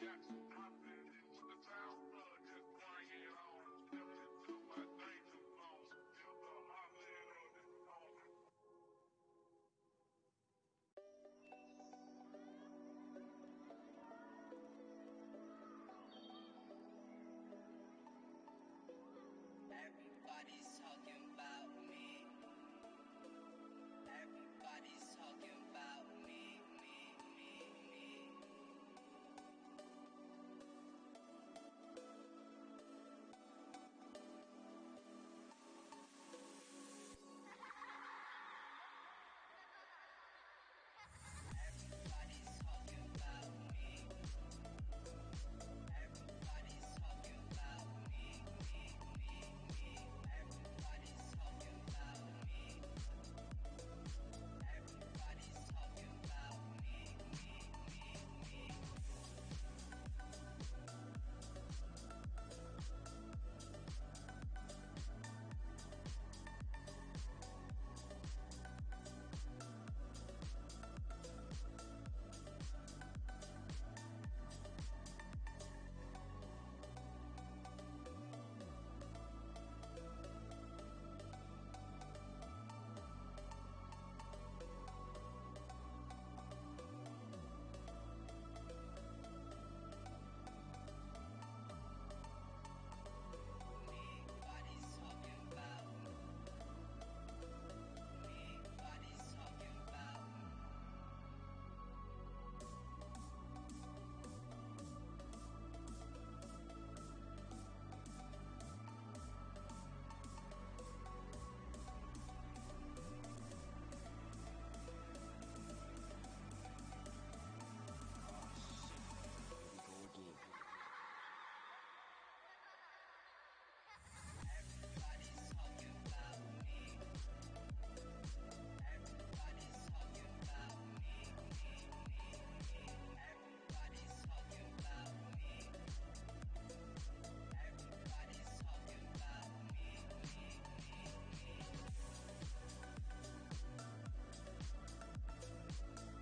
Jackson.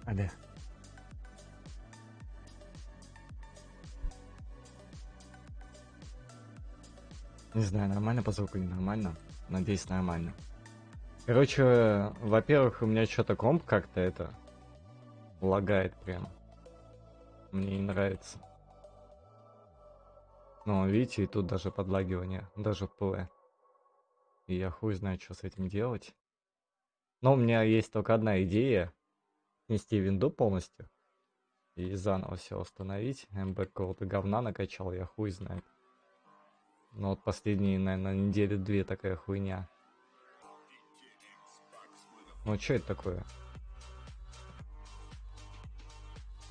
Алле. Не знаю, нормально по звуку, не нормально. Надеюсь, нормально. Короче, во-первых, у меня что-то комп как-то это лагает прям. Мне не нравится. Ну, видите, и тут даже подлагивание, даже в ПВ. И я хуй знает, что с этим делать. Но у меня есть только одна идея. Снести винду полностью. И заново все установить. МБ какого-то говна накачал, я хуй знает. Но вот последние, наверное, недели две такая хуйня. Ну что это такое?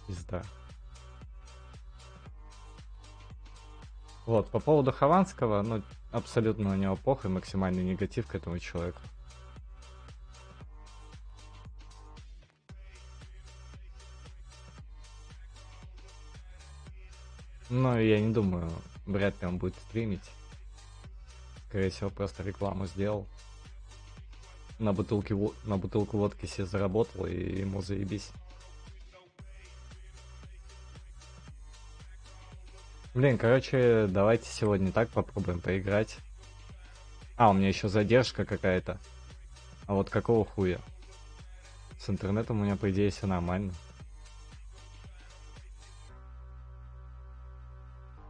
Пизда. Вот, по поводу Хованского, ну, абсолютно на него похуй, максимальный негатив к этому человеку. Но я не думаю, вряд ли он будет стримить. Скорее всего, просто рекламу сделал. На бутылке, на бутылку водки себе заработал, и ему заебись. Блин, короче, давайте сегодня так попробуем поиграть. А, у меня еще задержка какая-то. А вот какого хуя? С интернетом у меня, по идее, все нормально.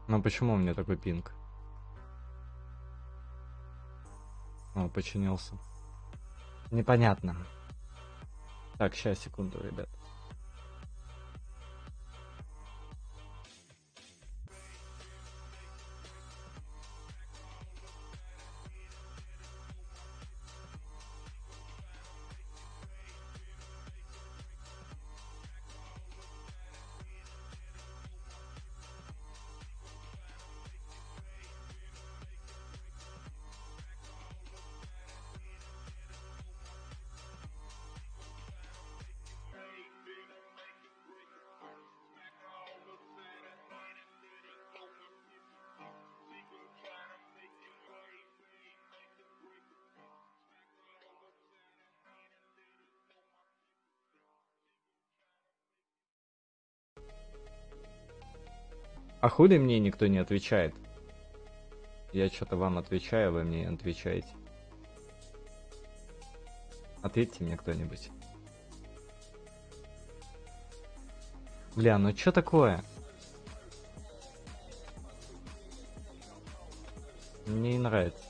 Но почему у меня такой пинг? О, починился. Непонятно. Так, сейчас, секунду, ребят. А хули мне никто не отвечает? Я что-то вам отвечаю, вы мне не отвечаете. Ответьте мне кто-нибудь. Бля, ну что такое? Мне не нравится.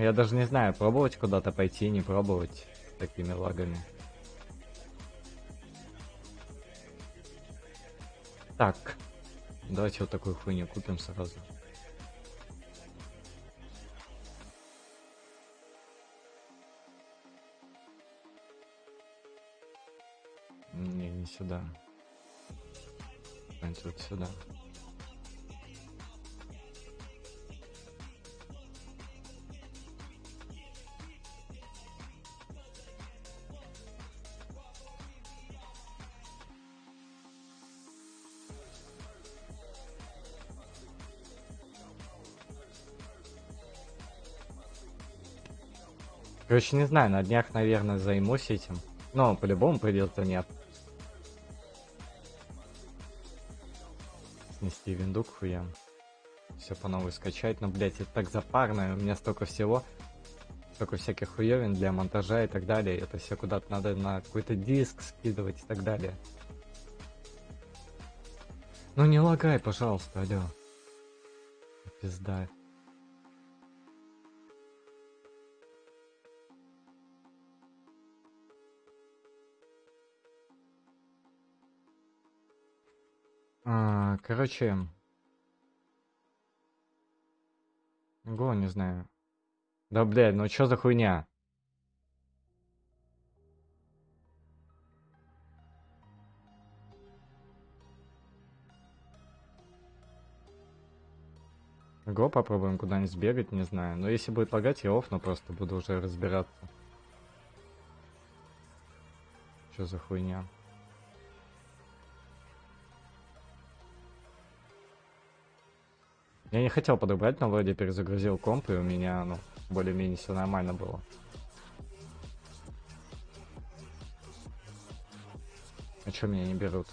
Я даже не знаю, пробовать куда-то пойти, не пробовать такими лагами. Так. Давайте вот такую хуйню купим сразу. Не, не сюда. Вот сюда. Короче, не знаю, на днях, наверное, займусь этим. Но по-любому придется нет. Снести винду к хуям. Все по новой скачать. Но, блять, это так запарно. У меня столько всего. Столько всяких хуевин для монтажа и так далее. Это все куда-то надо на какой-то диск скидывать и так далее. Ну не лагай, пожалуйста, алло. Пизда. А, короче. Го, не знаю. Да, блядь, ну чё за хуйня? Го, попробуем куда-нибудь сбегать, не знаю. Но если будет лагать, я офну просто буду уже разбираться. Что за хуйня? Я не хотел подобрать, но вроде перезагрузил комп, и у меня, ну, более-менее все нормально было. А чё меня не берут?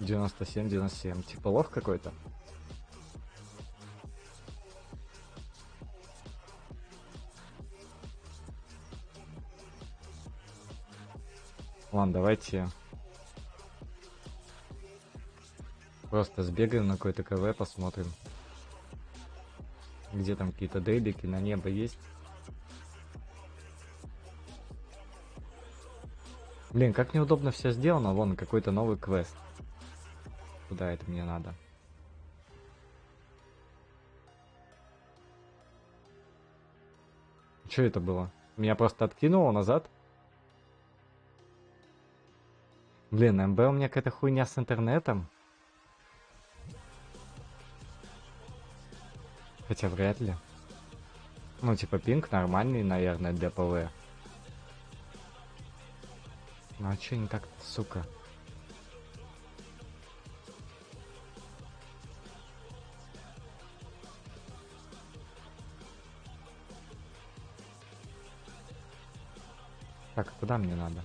97, 97. Типа лох какой-то? Ладно, давайте Просто сбегаем на какой-то КВ, посмотрим. Где там какие-то дейлики, на небо есть. Блин, как неудобно все сделано. Вон, какой-то новый квест. Куда это мне надо? Что это было? Меня просто откинуло назад? Блин, МБ у меня какая-то хуйня с интернетом. Хотя вряд ли. Ну, типа, пинг нормальный, наверное, для ПВ. Ну, а чё не так, сука? Так, куда мне надо?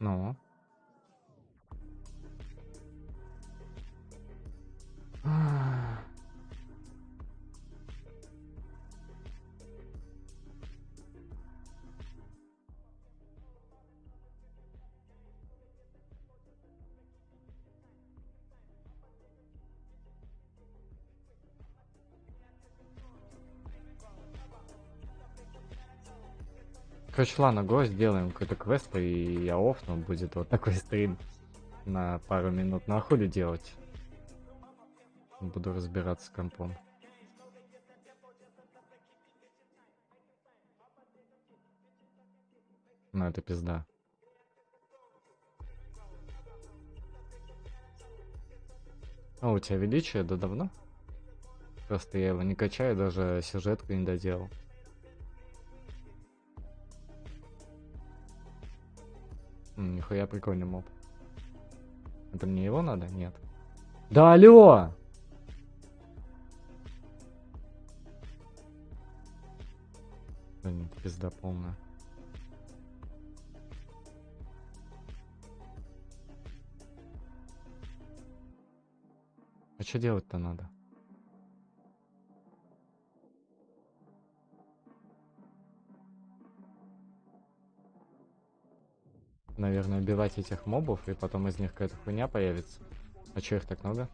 Ну? Короче, ладно, го сделаем какой-то квест, и я офну, будет вот такой стрим на пару минут. На хули делать? Буду разбираться с компом. Ну, это пизда. А у тебя величие, да давно? Просто я его не качаю, даже сюжетку не доделал. Нихуя прикольный моб. Это мне его надо? Нет. Да алло! Блин, пизда полная. А что делать-то надо? Наверное, убивать этих мобов, и потом из них какая-то хуйня появится. А чё их так много?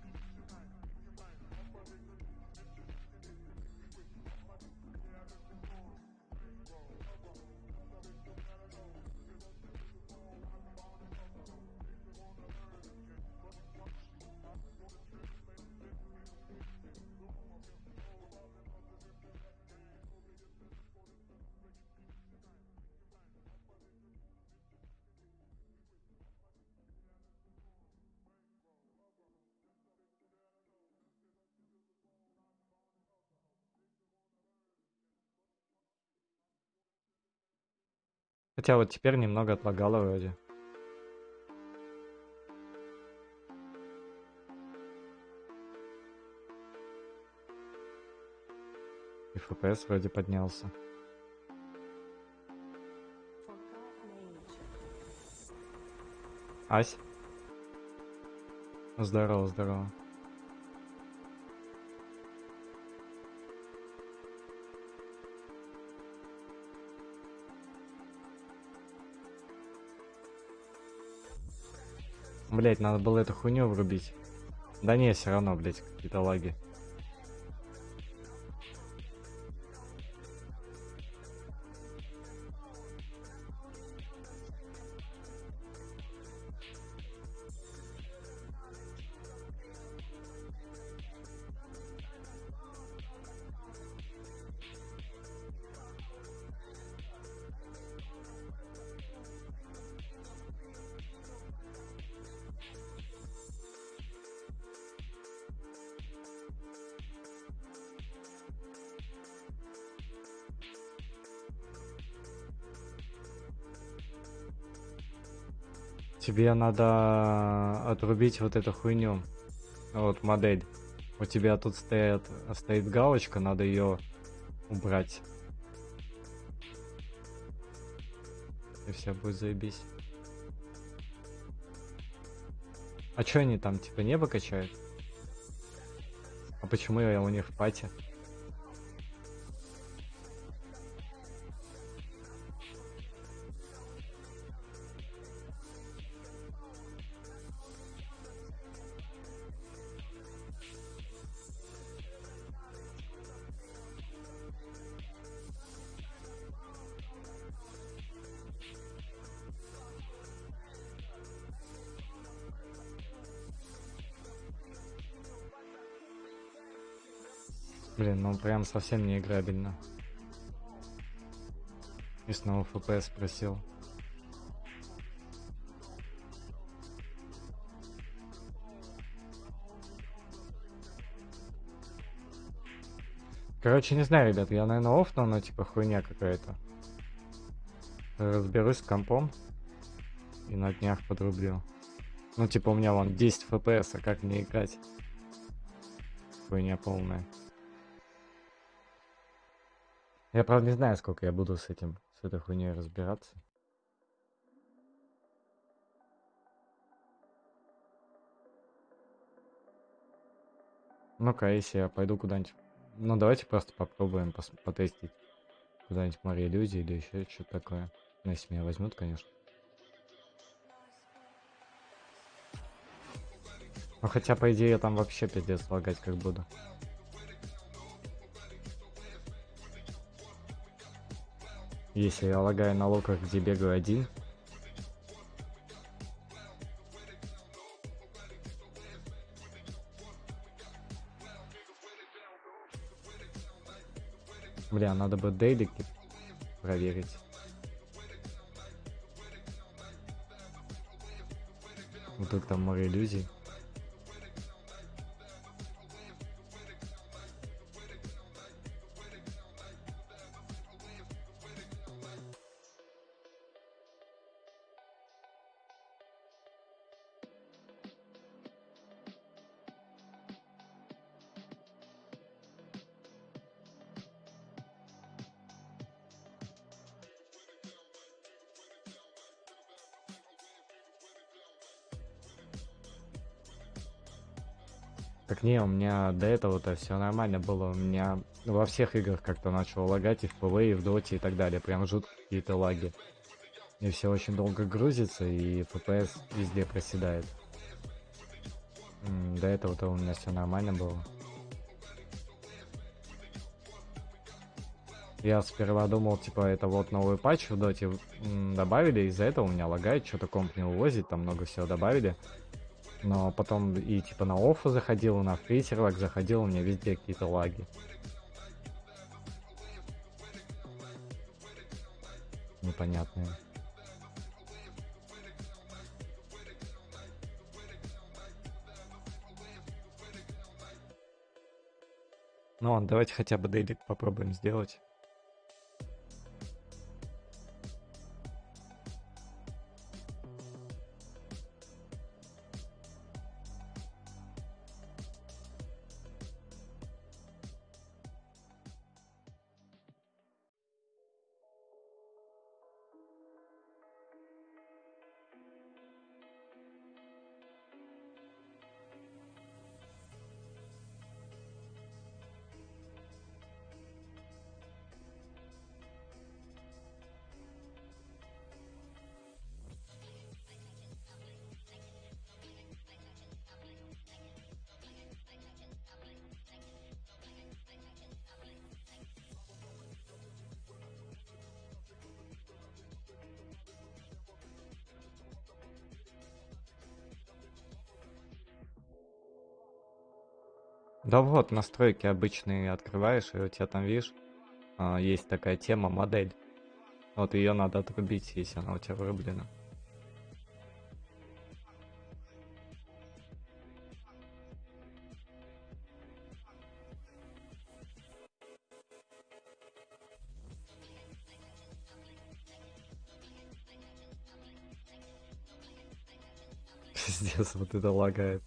Хотя вот теперь немного отлагало вроде. И FPS вроде поднялся. Ась. Здорово, здорово. Блять, надо было эту хуйню врубить. Да не, все равно, блять, какие-то лаги. Тебе надо отрубить вот эту хуйню. Вот модель. У тебя тут стоит, стоит галочка, надо ее убрать. И все будет заебись. А чё они там, типа, небо качают? А почему я у них в пати? Прям совсем не играбельно. И снова FPS просил. Короче, не знаю, ребят, я, наверное, офну, но типа хуйня какая-то. Разберусь с компом. И на днях подрублю. Ну, типа, у меня вон 10 FPS, а как мне играть? Хуйня полная. Я, правда, не знаю, сколько я буду с этим, с этой хуйней разбираться. Ну-ка, если я пойду куда-нибудь... Ну, давайте просто попробуем пос потестить. Куда-нибудь море иллюзии или еще что-то такое. Ну, если меня возьмут, конечно. Ну, хотя, по идее, я там вообще пиздец лагать как буду. Если я лагаю на локах, где бегаю один, Бля, надо бы дейлики проверить. Вдруг там море иллюзий. Не, у меня до этого-то все нормально было. У меня во всех играх как-то начало лагать и в PvE, и в Доте и так далее. Прям жуткие какие-то лаги. И все очень долго грузится, и FPS везде проседает. До этого-то у меня все нормально было. Я сперва думал, типа, это вот новый патч в доте добавили, из-за этого у меня лагает, что-то комп не увозит, там много всего добавили. Но потом и типа на оффу заходил, на фрисерлаг заходил, у меня везде какие-то лаги. Непонятные. Ну ладно, давайте хотя бы дейлик попробуем сделать. Да вот, настройки обычные открываешь, и у тебя там, видишь, а, есть такая тема, модель. Вот ее надо отрубить, если она у тебя вырублена. Пиздец, вот это лагает.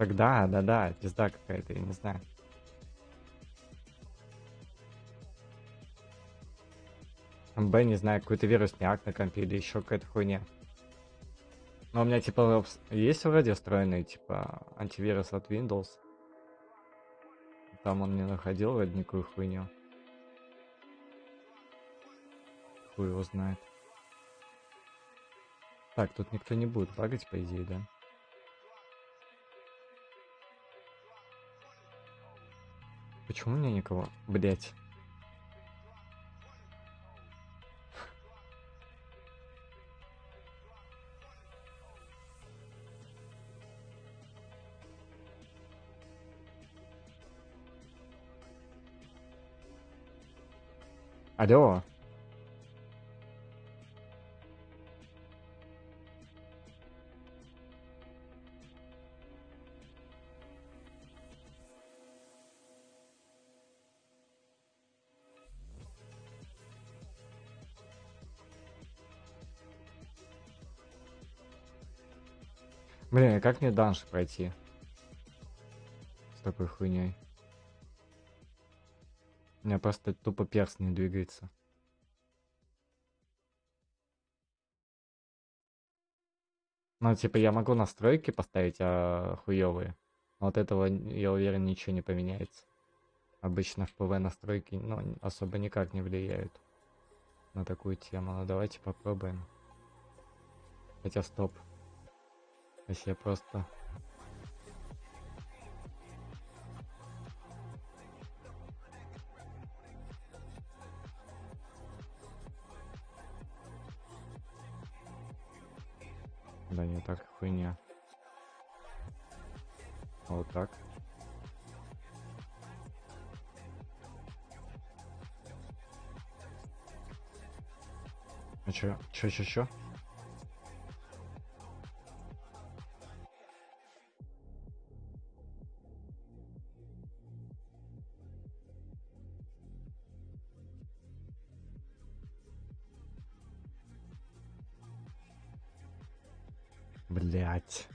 Так да, да, да, пизда какая-то, я не знаю. Б, не знаю, какой-то вирусняк на компе или еще какая-то хуйня. Но у меня типа есть вроде встроенный типа антивирус от Windows. Там он не находил вроде никакую хуйню. Хуй его знает. Так, тут никто не будет багать, по идее, да? Почему у меня никого? Блять. Алло. Как мне данж пройти? С такой хуйней. У меня просто тупо перс не двигается. Ну, типа, я могу настройки поставить а, хуевые. Но этого, я уверен, ничего не поменяется. Обычно в ПВ настройки, ну, особо никак не влияют. на такую тему. Ну давайте попробуем. Хотя стоп. Если я просто... Да не так хуйня. Вот так. А чё? Чё, чё, чё? Блять.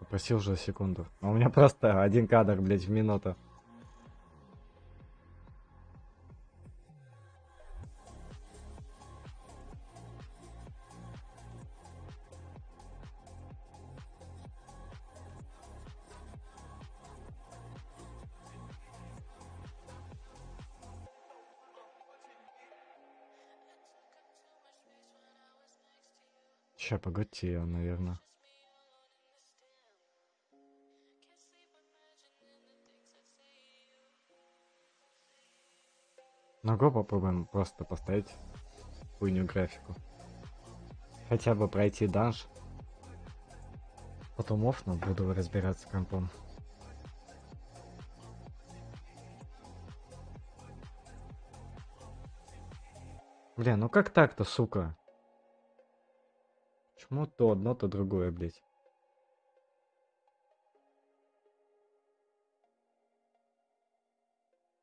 Попросил уже секунду. А у меня просто один кадр, блять, в минуту. Ща, погоди, наверное. Ну го попробуем просто поставить хуйню графику. Хотя бы пройти данж. Потом офно буду разбираться компом. Бля, ну как так-то, сука? Почему то одно, то другое, блядь?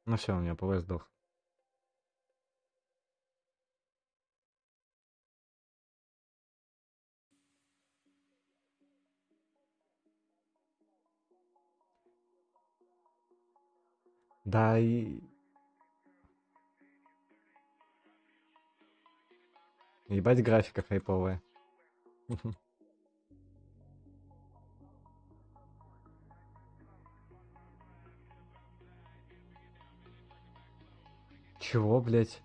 Ну все, у меня ПВ сдох. Да и... Ебать графика хайповая. Чего, блять?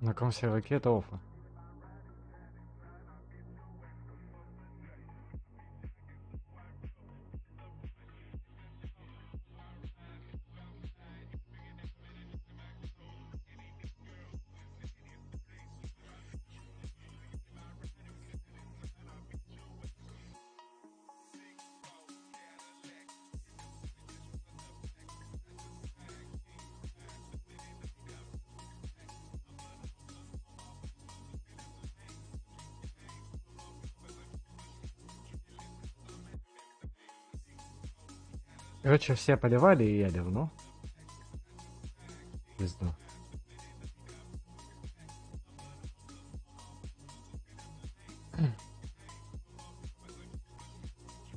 На каком серваке это офа? Короче, все поливали, и я ливну. Пизду.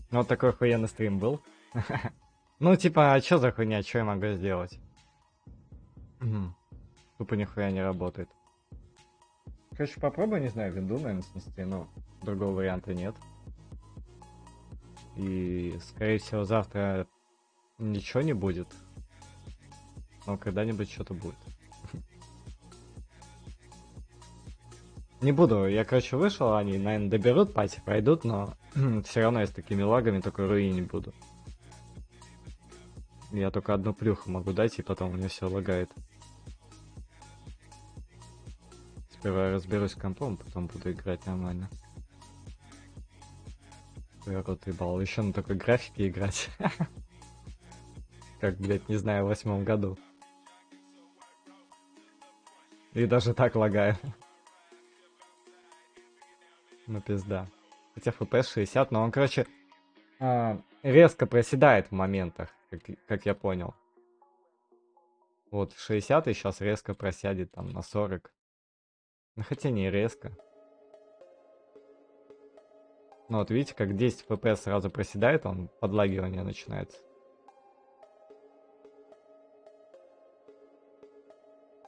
Ну, вот такой охуенный стрим был. ну, типа, а чё за хуйня, что я могу сделать? Тупо нихуя не работает. Короче, попробуй, не знаю, винду, наверное, снести, но другого варианта нет. И, скорее всего, завтра Ничего не будет. Но когда-нибудь что-то будет. Не буду, я, короче, вышел, они, наверное, доберут пати, пройдут, но все равно я с такими лагами только руи не буду. Я только одну плюху могу дать, и потом у меня все лагает. Сперва разберусь с компом, потом буду играть нормально. Я рот ебал. Еще на такой графике играть. Как, блядь, не знаю, в восьмом году. И даже так лагаю. Ну пизда. Хотя FPS 60, но он, короче, а, резко проседает в моментах, как, как я понял. Вот, 60 и сейчас резко просядет там на 40. Ну хотя не резко. Ну вот видите, как 10 FPS сразу проседает, он подлагивание начинается.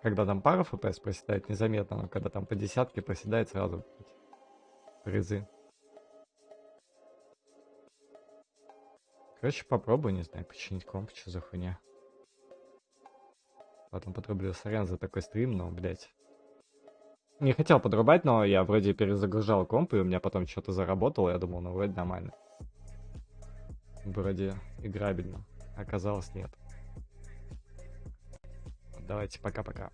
Когда там пара FPS проседает, незаметно, но когда там по десятке проседает, сразу призы. Короче, попробую, не знаю, починить комп, что за хуйня. Потом подрублю сорян за такой стрим, но, блядь. Не хотел подрубать, но я вроде перезагружал комп, и у меня потом что-то заработало, я думал, ну вроде нормально. Вроде играбельно. Оказалось, нет. Давайте, пока-пока.